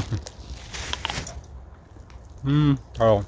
hmm. Oh,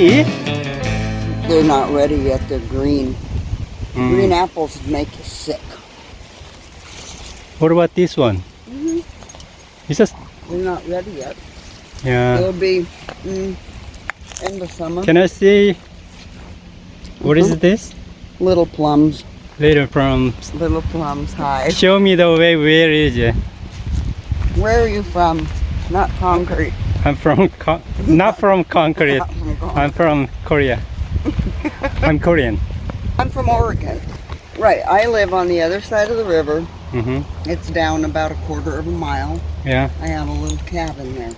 They're not ready yet. They're green. Mm. Green apples make you sick. What about this one? Mhm. It's just, They're not ready yet. yeah. They'll be mm, in the summer. Can I see? What is Mhm. this? Little plums. Little plums. Little plums. Hi. Show me the way. Where is it? Where are you from? Not concrete. I'm from. Con- not from concrete. I'm from Korea. I'm Korean. I'm from Oregon. Right. I live on the other side of the river. Mm -hmm. It's down about a quarter of a mile. Yeah. I have a little cabin there.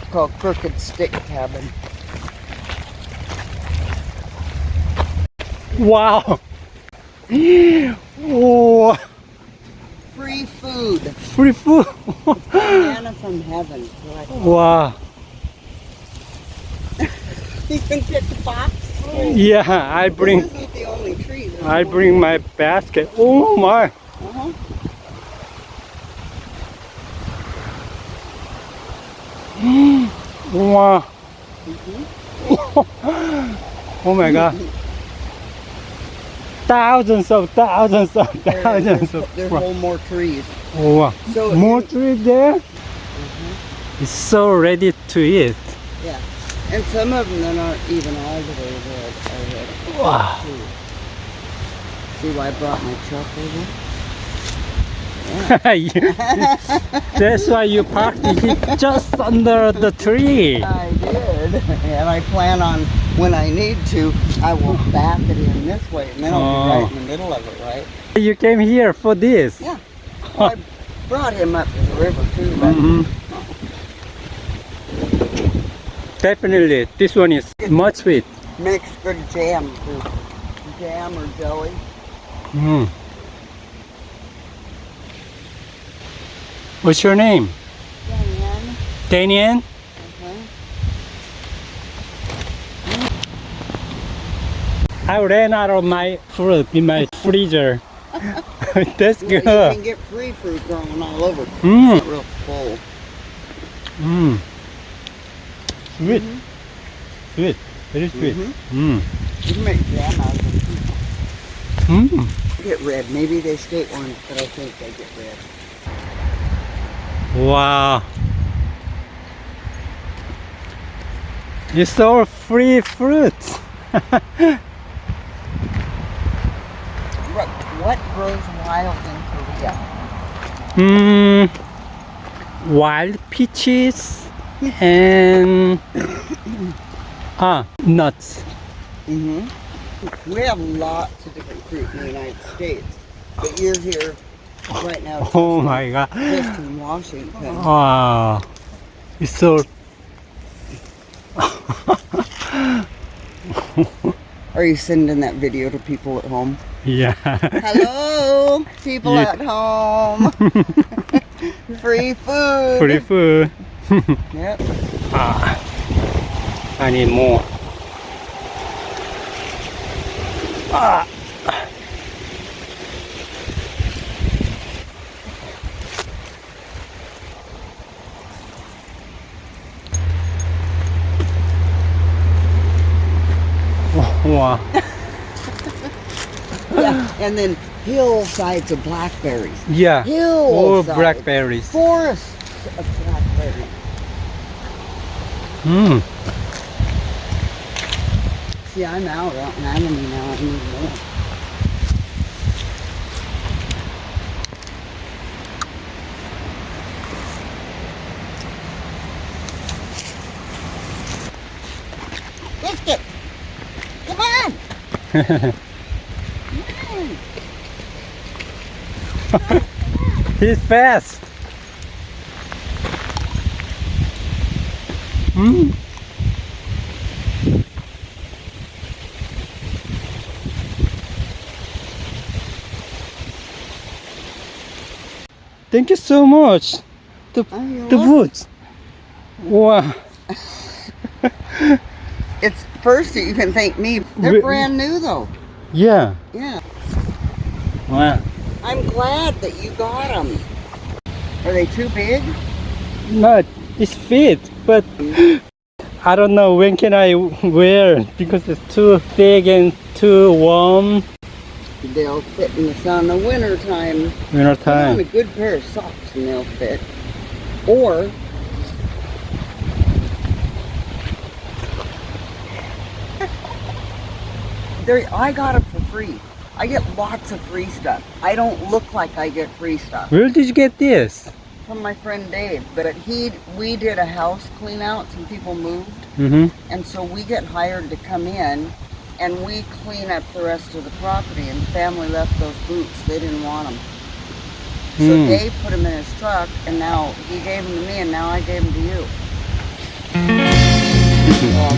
It's called Crooked Stick Cabin. Wow. oh, Free food. free food. Manna from heaven. is what I call wow. You can get the box. Yeah, I bring. This isn't the only tree. There's I bring my basket. Oh my. Uh-huh. Wow. oh my god. Thousands of thousands of thousands there's, of. there's whole more trees. Oh, wow. So More you- tree there? Mm-hmm. It's so ready to eat. Yeah. And some of them aren't even all the way red red. Wow. too. See why I brought my truck over? That's why you parked it just under the tree. I did. And I plan on, when I need to, I will back it in this way and then I'll be Oh. right in the middle of it, right? You came here for this. Yeah. Well, I brought him up to the river too, but Mhm. Definitely, this one is much sweet. makes good jam too. Jam or jelly. Mm. What's your name? Diane. Daniel? I ran out of my fruit in my freezer. That's Yeah, you can get free fruit growing all over. Mm. It's real full. Mm. Sweet. Sweet. Very sweet. Mhm. Mm. You can make jam out of them. too. Mm. Get red. Maybe they state ones, but I think they get red. Wow. It's all free fruits. What, grows wild in Korea? Mm, wild peaches and ah nuts. Mm hmm We have lots of different fruit in the United States, but you're here right now Oh my god! just in Washington. Wow, it's so. Are you sending that video to people at home? Yeah. Hello, people You- at home. Free food. Free food. Yep. Ah. I need more. Ah. Wow. And then hillsides of blackberries. Yeah. All Hillsides. blackberries. Forests of blackberries. Hmm. See, I'm out on Anemone now. I need more. Biscuit! Come on! Come on! He's fast. Hmm. Thank you so much. The the woods. Wow. It's first you can thank me. They're Re- brand new though. Yeah. Yeah. Wow. I'm glad that you got them. Are they too big? No, it's fit, but I don't know when can I wear because it's too thick and too warm. They'll fit in the sun in the winter time. Winter Put on a good pair of socks and they'll fit. Or There, I got them for free. I get lots of free stuff. I don't look like I get free stuff Where did you get this? from my friend Dave. But he, we did a house clean out. Some people moved, Mm-hmm. and so we get hired to come in, and we clean up the rest of the property. And the family left those boots. They didn't want them. So Hmm. Dave put them in his truck, and now he gave them to me, and now I gave them to you. Well,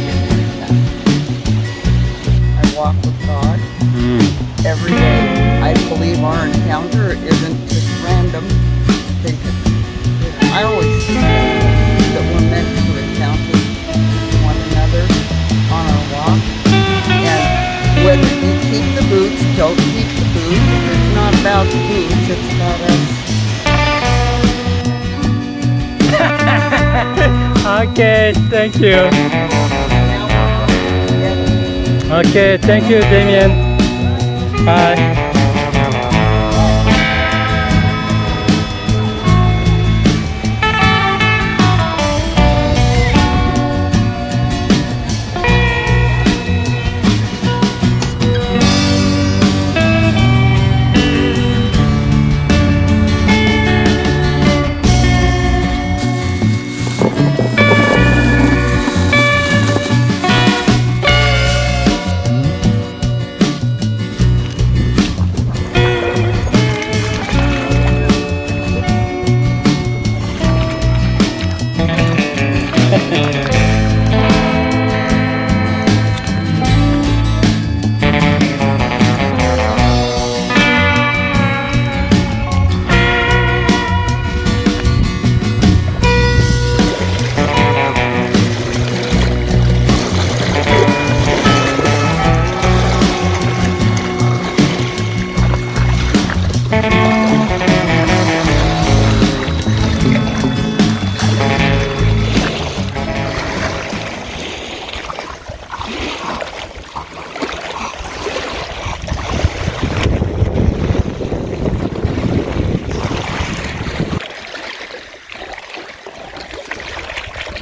I walk with God Mm. Every day. I believe our encounter isn't just random. I always see that we're meant to encounter one another on our walk. And whether you keep the boots, don't keep the boots, it's not about the boots, it's about us. Okay, thank you. Now we're going together. Okay, thank you, Damien. Bye.